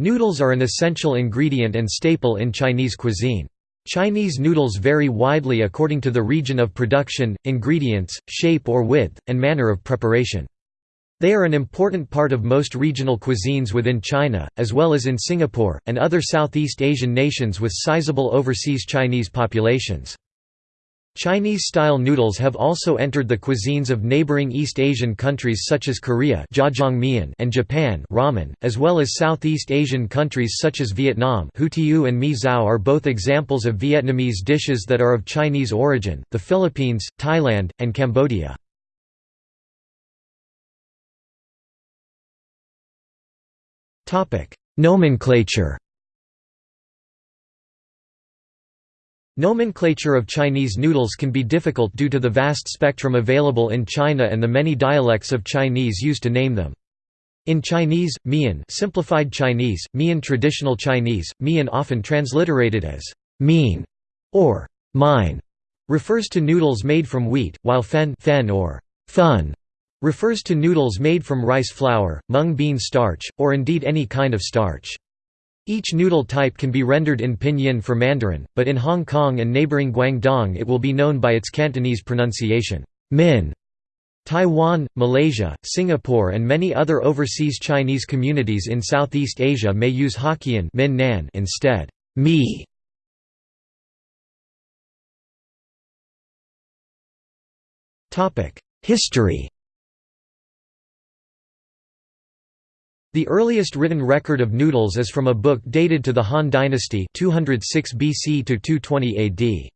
Noodles are an essential ingredient and staple in Chinese cuisine. Chinese noodles vary widely according to the region of production, ingredients, shape or width, and manner of preparation. They are an important part of most regional cuisines within China, as well as in Singapore, and other Southeast Asian nations with sizable overseas Chinese populations. Chinese-style noodles have also entered the cuisines of neighboring East Asian countries such as Korea and Japan ramen, as well as Southeast Asian countries such as Vietnam hue and mi zao are both examples of Vietnamese dishes that are of Chinese origin, the Philippines, Thailand, and Cambodia. Nomenclature Nomenclature of Chinese noodles can be difficult due to the vast spectrum available in China and the many dialects of Chinese used to name them. In Chinese, mian simplified Chinese, mian traditional Chinese, mian often transliterated as mean or mine refers to noodles made from wheat, while fen, fen or fun refers to noodles made from rice flour, mung bean starch, or indeed any kind of starch. Each noodle type can be rendered in pinyin for Mandarin, but in Hong Kong and neighboring Guangdong it will be known by its Cantonese pronunciation, min. Taiwan, Malaysia, Singapore and many other overseas Chinese communities in Southeast Asia may use Hokkien min nan instead. Mi. History The earliest written record of noodles is from a book dated to the Han Dynasty 206 BC to 220 AD.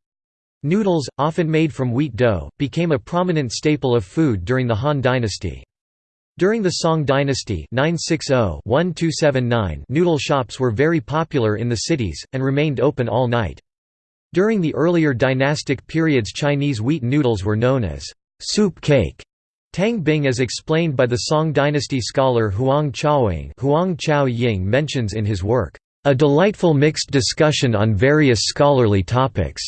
Noodles, often made from wheat dough, became a prominent staple of food during the Han Dynasty. During the Song Dynasty 960 noodle shops were very popular in the cities, and remained open all night. During the earlier dynastic periods Chinese wheat noodles were known as soup cake Tang Bing as explained by the Song dynasty scholar Huang Chaoying Huang Chao Ying mentions in his work, "...a delightful mixed discussion on various scholarly topics."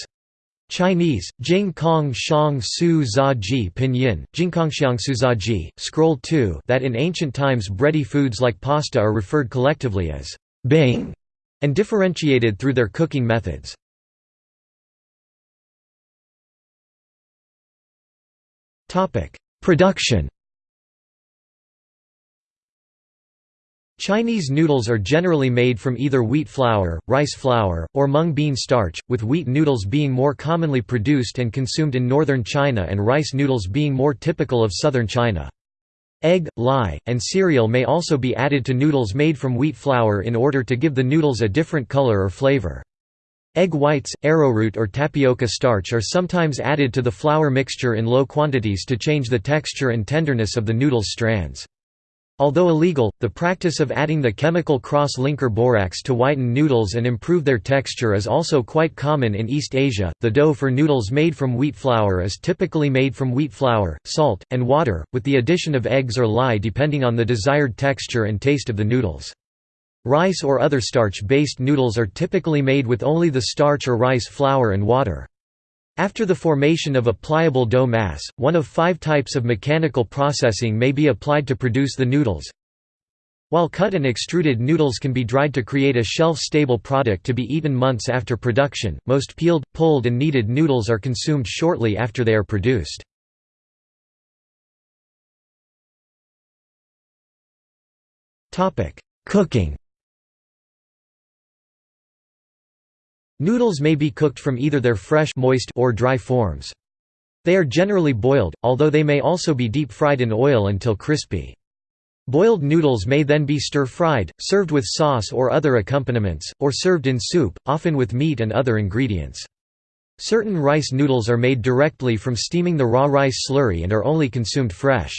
Chinese, Jing Kong Shang Su Za Ji Pinyin, Jingkongxiang Su Za Ji, Scroll 2 that in ancient times bready foods like pasta are referred collectively as Bing and differentiated through their cooking methods. Production Chinese noodles are generally made from either wheat flour, rice flour, or mung bean starch, with wheat noodles being more commonly produced and consumed in northern China and rice noodles being more typical of southern China. Egg, lye, and cereal may also be added to noodles made from wheat flour in order to give the noodles a different color or flavor. Egg whites, arrowroot or tapioca starch are sometimes added to the flour mixture in low quantities to change the texture and tenderness of the noodle's strands. Although illegal, the practice of adding the chemical cross-linker borax to whiten noodles and improve their texture is also quite common in East Asia. The dough for noodles made from wheat flour is typically made from wheat flour, salt, and water, with the addition of eggs or lye depending on the desired texture and taste of the noodles. Rice or other starch-based noodles are typically made with only the starch or rice flour and water. After the formation of a pliable dough mass, one of five types of mechanical processing may be applied to produce the noodles. While cut and extruded noodles can be dried to create a shelf-stable product to be eaten months after production, most peeled, pulled and kneaded noodles are consumed shortly after they are produced. Cooking Noodles may be cooked from either their fresh moist or dry forms. They are generally boiled, although they may also be deep-fried in oil until crispy. Boiled noodles may then be stir-fried, served with sauce or other accompaniments, or served in soup, often with meat and other ingredients. Certain rice noodles are made directly from steaming the raw rice slurry and are only consumed fresh.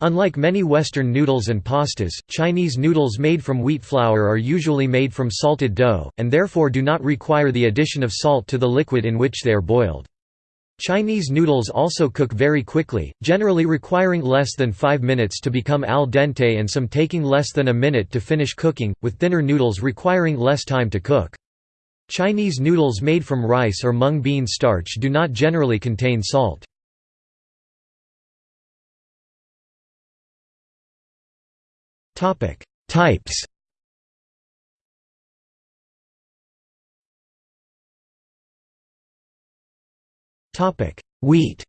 Unlike many Western noodles and pastas, Chinese noodles made from wheat flour are usually made from salted dough, and therefore do not require the addition of salt to the liquid in which they are boiled. Chinese noodles also cook very quickly, generally requiring less than 5 minutes to become al dente and some taking less than a minute to finish cooking, with thinner noodles requiring less time to cook. Chinese noodles made from rice or mung bean starch do not generally contain salt. Topic: Types. Topic: Wheat.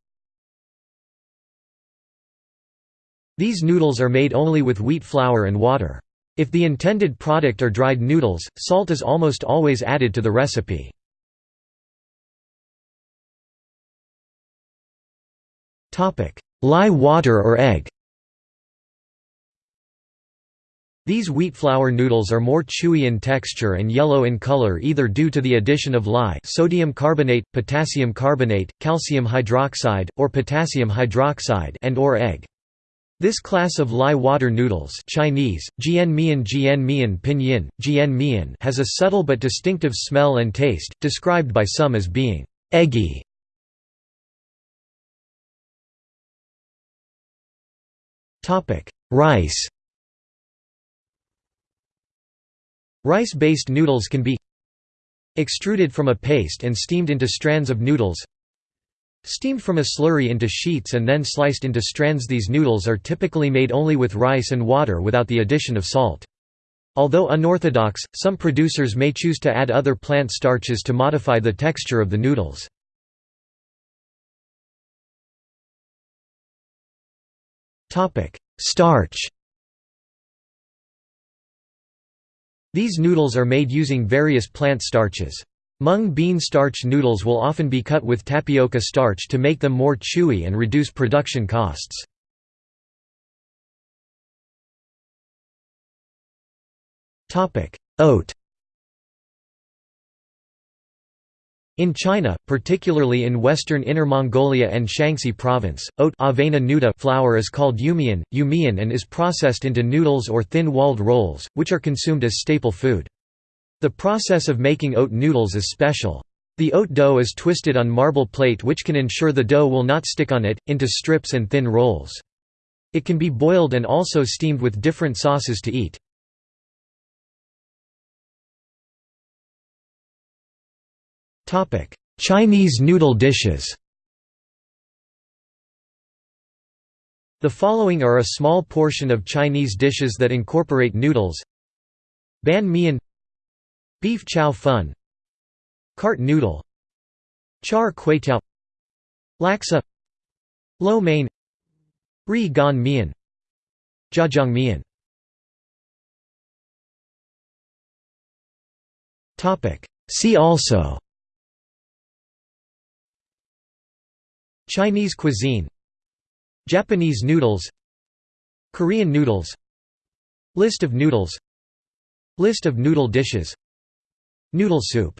These noodles are made only with wheat flour and water. If the intended product are dried noodles, salt is almost always added to the recipe. Lye water or egg These wheat flour noodles are more chewy in texture and yellow in color either due to the addition of lye sodium carbonate, potassium carbonate, calcium hydroxide, or potassium hydroxide and or egg. This class of lye water noodles Chinese, jian mian jian mian pinyin, jian mian has a subtle but distinctive smell and taste, described by some as being «eggy». Rice Rice-based noodles can be extruded from a paste and steamed into strands of noodles Steamed from a slurry into sheets and then sliced into strands These noodles are typically made only with rice and water without the addition of salt. Although unorthodox, some producers may choose to add other plant starches to modify the texture of the noodles. Starch These noodles are made using various plant starches. Mung bean starch noodles will often be cut with tapioca starch to make them more chewy and reduce production costs. Oat In China, particularly in western Inner Mongolia and Shaanxi province, oat avena flour is called yumian, yumian and is processed into noodles or thin-walled rolls, which are consumed as staple food. The process of making oat noodles is special. The oat dough is twisted on marble plate which can ensure the dough will not stick on it, into strips and thin rolls. It can be boiled and also steamed with different sauces to eat. Chinese noodle dishes. The following are a small portion of Chinese dishes that incorporate noodles. Ban mian. Beef chow fun. Cart noodle. Char kway teow. Laksa. Lo mein. Ri gan mian. Jajang mian. See also Chinese cuisine Japanese noodles Korean noodles List of noodles List of noodle dishes Noodle soup